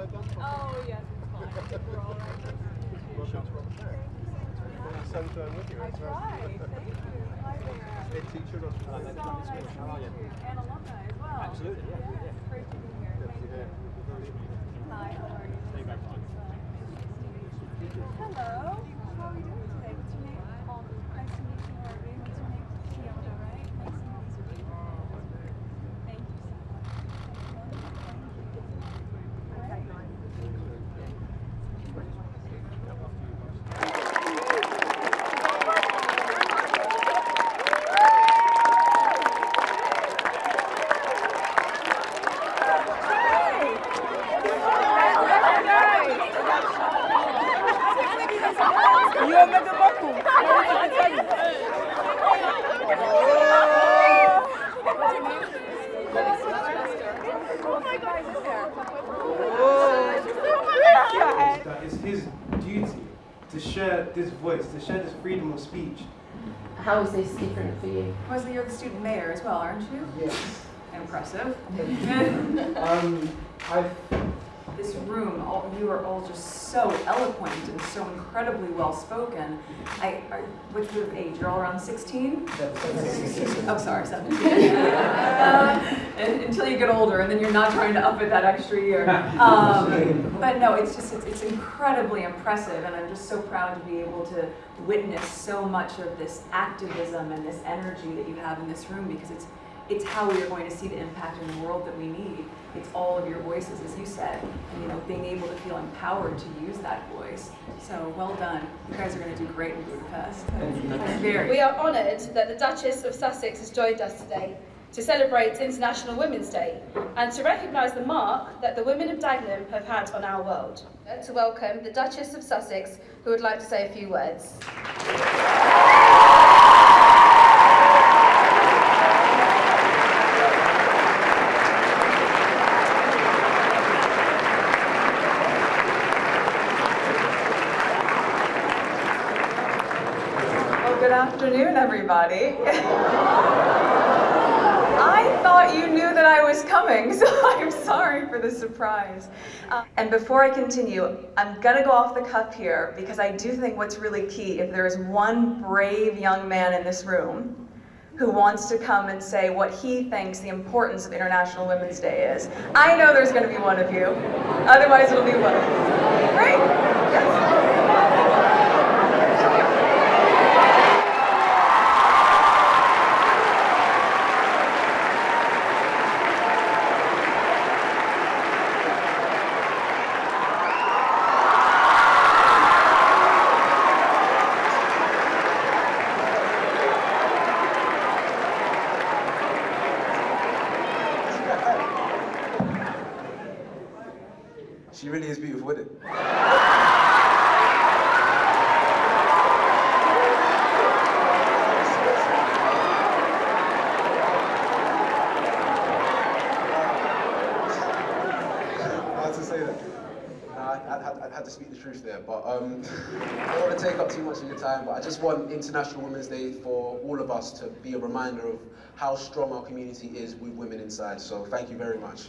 Oh, yes, it's fine. We're all right. Sunshine with you. I It's Thank you. Hi there. Teacher of So nice to meet you. And alumni as well. Absolutely, yeah, Yes, yeah. Great to be here. Thank you. Hi, how are you? Stay back on. Hello. How are you doing today? What's your name? Um, nice to meet you, Harvey. What's your name? Fiona, right? Nice to meet you. Thank you so much. That it's his duty to share this voice, to share this freedom of speech. How is this different for you? Wesley, you're the student mayor as well, aren't you? Yes. Impressive. Um, I this room, all, you are all just so eloquent and so incredibly well spoken. I, I, what's your age? You're all around 16? Oh, sorry, 17. Uh, and- until you get older, and then you're not trying to up it that extra year. Um, but no, it's just, it's, it's incredibly impressive, and I'm just so proud to be able to witness so much of this activism and this energy that you have in this room because it's, it's how we are going to see the impact in the world that we need. It's all of your voices, as you said, and you know, being able to feel empowered to use that voice. So well done. You guys are going to do great in Budapest. Very. We are honoured that the Duchess of Sussex has joined us today to celebrate International Women's Day and to recognise the mark that the women of Dagenham have had on our world. To welcome the Duchess of Sussex, who would like to say a few words. Afternoon, everybody. I thought you knew that I was coming, so I'm sorry for the surprise. Uh, and before I continue, I'm gonna go off the cuff here because I do think what's really key, if there is one brave young man in this room who wants to come and say what he thinks the importance of International Women's Day is, I know there's gonna be one of you. Otherwise, it'll be one of you. Great. Yes. She really is beautiful, isn't it? I had to speak the truth there, but um, I don't want to take up too much of your time, but I just want International Women's Day for all of us to be a reminder of how strong our community is with women inside. So thank you very much.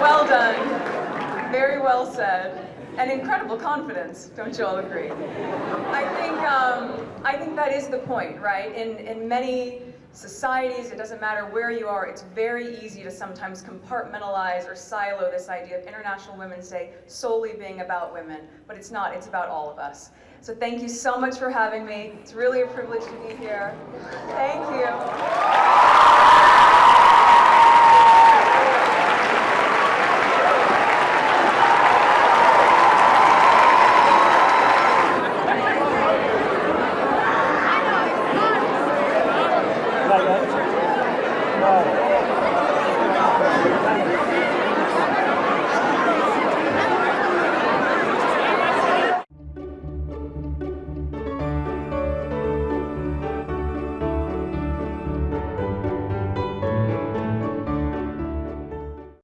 Well done. Very well said. And incredible confidence, don't you all agree? I think, um, I think that is the point, right? In, in many societies, it doesn't matter where you are, it's very easy to sometimes compartmentalize or silo this idea of International Women's Day solely being about women, but it's not, it's about all of us. So thank you so much for having me. It's really a privilege to be here. Thank you. Wow.